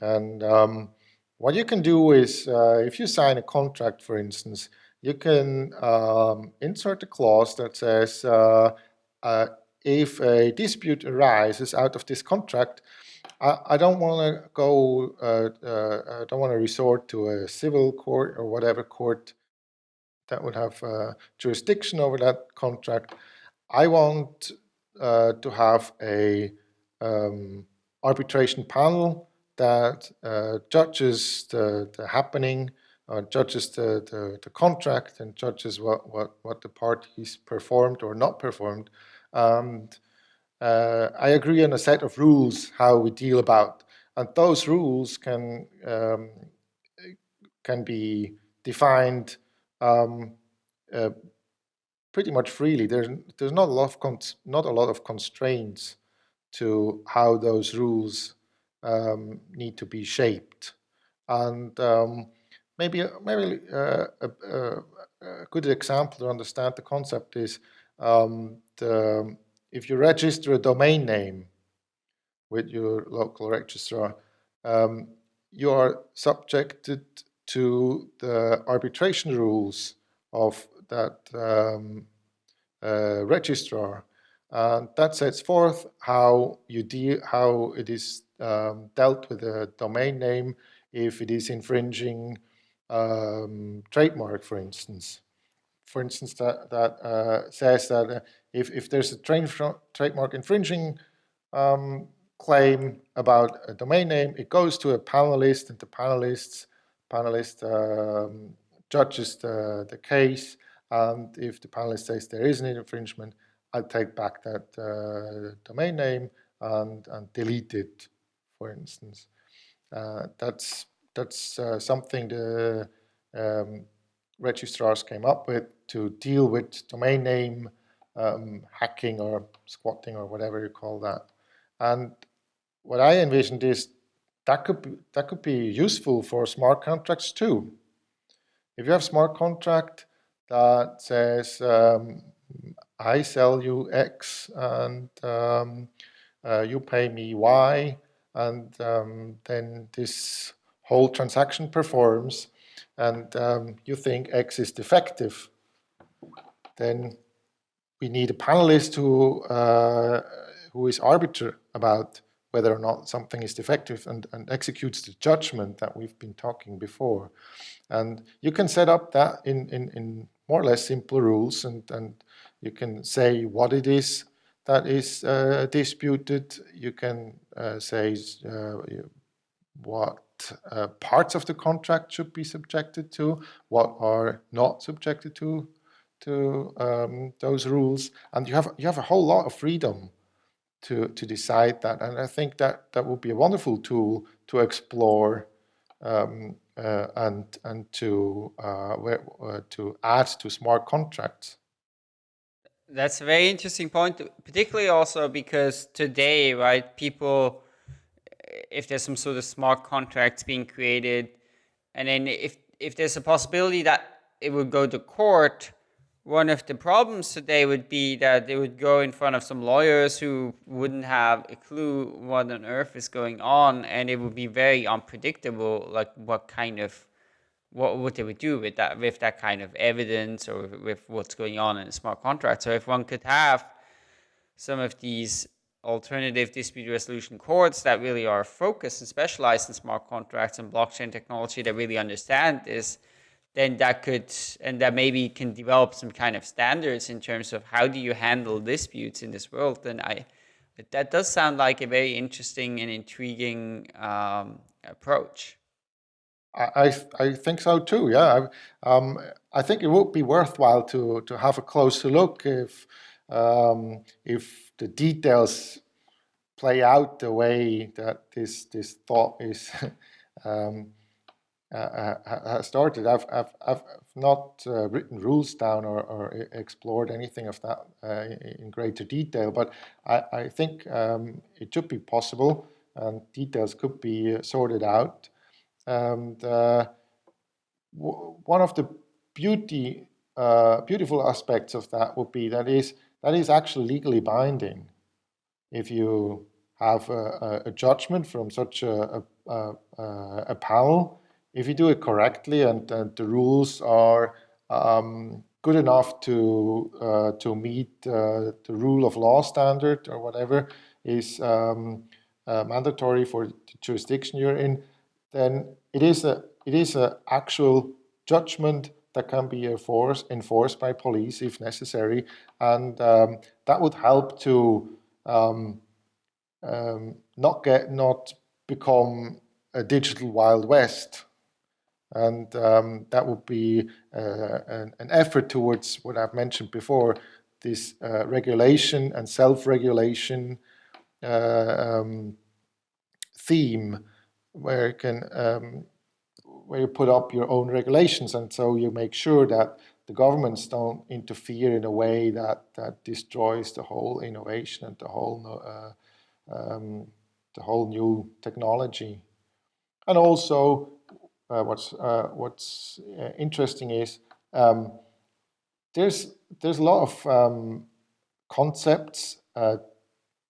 and um, what you can do is, uh, if you sign a contract, for instance, you can um, insert a clause that says uh, uh if a dispute arises out of this contract, I, I don't want to go, uh, uh, I don't want to resort to a civil court or whatever court that would have uh, jurisdiction over that contract. I want uh, to have a um, arbitration panel that uh, judges the, the happening, uh, judges the, the, the, contract and judges what, what, what the parties performed or not performed. And uh, I agree on a set of rules how we deal about, and those rules can um, can be defined um, uh, pretty much freely. There's there's not a lot of not a lot of constraints to how those rules um, need to be shaped, and um, maybe maybe uh, a, a, a, good example to understand the concept is um, the if you register a domain name with your local registrar, um, you are subjected to the arbitration rules of that um, uh, registrar. And that sets forth how you deal, how it is um, dealt with a domain name if it is infringing um, trademark, for instance. For instance, that, that uh, says that uh, if, if there's a trademark infringing um, claim about a domain name, it goes to a panelist and the panelists, panelist um, judges the, the case. And if the panelist says there is an infringement, I take back that uh, domain name and, and delete it, for instance. Uh, that's that's uh, something the um, registrars came up with to deal with domain name um, hacking or squatting or whatever you call that. And what I envisioned is that could be, that could be useful for smart contracts too. If you have smart contract that says um, I sell you X and um, uh, you pay me Y, and um, then this whole transaction performs, and um, you think X is defective, then we need a panelist who uh, who is arbiter about whether or not something is defective and, and executes the judgment that we've been talking before. And you can set up that in, in, in more or less simple rules and, and You can say what it is that is uh, disputed. You can uh, say uh, what uh, parts of the contract should be subjected to, what are not subjected to to um, those rules, and you have you have a whole lot of freedom to to decide that. And I think that that would be a wonderful tool to explore um, uh, and and to uh, where, uh, to add to smart contracts. That's a very interesting point, particularly also because today, right, people, if there's some sort of smart contracts being created, and then if if there's a possibility that it would go to court, one of the problems today would be that they would go in front of some lawyers who wouldn't have a clue what on earth is going on and it would be very unpredictable like what kind of what what they would do with that with that kind of evidence or with what's going on in a smart contract. So if one could have some of these alternative dispute resolution courts that really are focused and specialized in smart contracts and blockchain technology that really understand this then that could and that maybe can develop some kind of standards in terms of how do you handle disputes in this world. Then i that does sound like a very interesting and intriguing um, approach. I, I think so too yeah. Um, I think it would be worthwhile to to have a closer look if um, if the details play out the way that this this thought is um, uh, uh started. I've, I've, I've not uh, written rules down or, or, explored anything of that uh, in greater detail, but I, I think um, it should be possible and details could be sorted out. And uh, one of the beauty, uh, beautiful aspects of that would be that is that is actually legally binding. If you have a, a judgment from such a, a, a panel, if you do it correctly and, and the rules are um, good enough to uh, to meet uh, the rule of law standard or whatever is um, uh, mandatory for the jurisdiction you're in, then it is a it is an actual judgment that can be enforced enforced by police if necessary, and um, that would help to um, um, not get not become a digital wild west. And um, that would be uh, an, an, effort towards what I've mentioned before, this uh, regulation and self-regulation uh, um, theme, where you can um, where you put up your own regulations, and so you make sure that the governments don't interfere in a way that that destroys the whole innovation and the whole uh, um, the whole new technology, and also uh, what's uh, what's uh, interesting is um, there's there's a lot of um, concepts,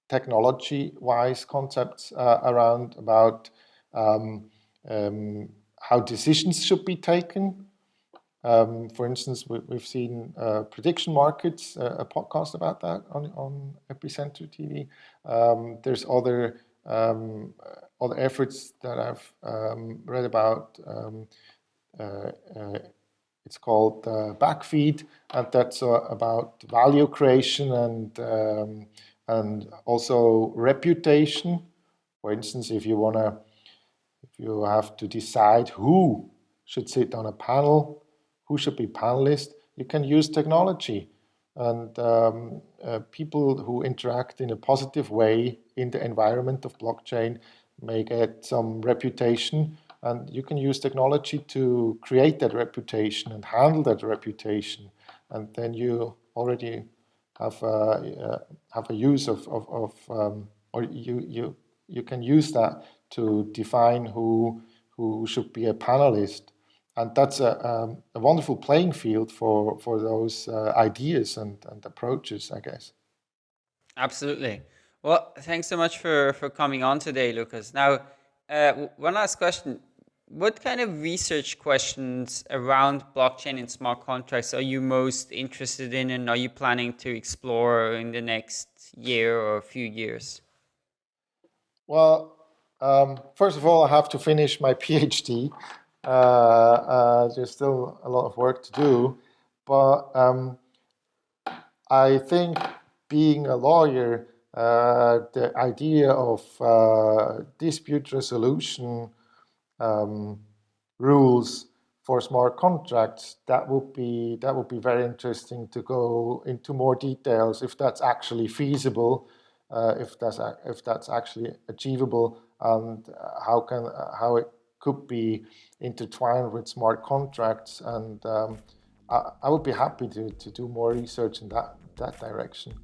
technology-wise concepts around about um, um, how decisions should be taken. Um, for instance, we, have seen uh, prediction markets, uh, a podcast about that on, on Epicenter TV. Um, there's other um, other efforts that I've um, read about. Um, uh, uh, it's called uh, Backfeed, and that's uh, about value creation and um, and also reputation. For instance, if you wanna, if you have to decide who should sit on a panel, who should be panelist, you can use technology. And um, uh, people who interact in a positive way in the environment of blockchain may get some reputation. And you can use technology to create that reputation and handle that reputation. And then you already have a, uh, have a use of, of, of um, or you, you, you can use that to define who, who should be a panelist and that's a, um, a wonderful playing field for, for those uh, ideas and, and approaches, I guess. Absolutely. Well, thanks so much for, for coming on today, Lucas. Now, uh, one last question. What kind of research questions around blockchain and smart contracts are you most interested in and are you planning to explore in the next year or a few years? Well, um, first of all, I have to finish my PhD. Uh, uh, there's still a lot of work to do, but um, I think being a lawyer, uh, the idea of uh, dispute resolution um, rules for smart contracts, that would be that would be very interesting to go into more details if that's actually feasible, uh, if that's if that's actually achievable, and how can how it could be intertwined with smart contracts. And um, I, I, would be happy to, to do more research in that that direction.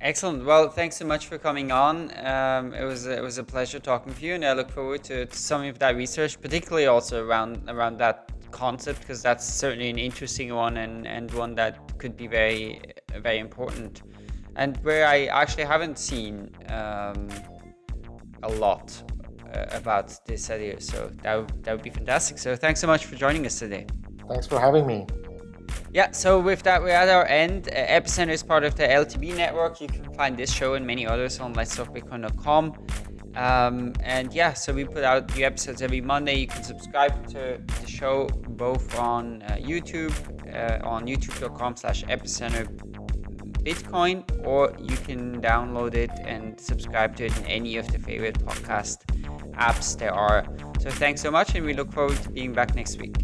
Excellent. Well, thanks so much for coming on. Um, it was it was a pleasure talking to you, and I look forward to, to some of that research, particularly also around around that concept, because that's certainly an interesting one and and one that could be very very important, and where I actually haven't seen um, a lot uh, about this idea. So that that would be fantastic. So thanks so much for joining us today. Thanks for having me. Yeah, so with that, we're at our end. Uh, Epicenter is part of the LTB network. You can find this show and many others on letstalkbitcoin.com. Um, and yeah, so we put out new episodes every Monday. You can subscribe to the show both on uh, YouTube, uh, on youtube.com slash epicenter Bitcoin, or you can download it and subscribe to it in any of the favorite podcast apps there are. So thanks so much, and we look forward to being back next week.